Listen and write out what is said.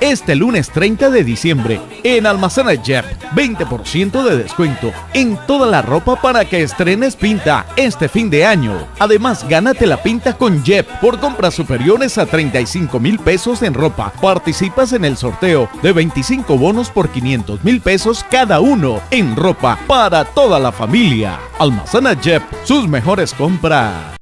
Este lunes 30 de diciembre, en Almacena Jeff, 20% de descuento en toda la ropa para que estrenes pinta este fin de año. Además, gánate la pinta con Jeff por compras superiores a 35 mil pesos en ropa. Participas en el sorteo de 25 bonos por 500 mil pesos cada uno en ropa para toda la familia. Almacena Jeff, sus mejores compras.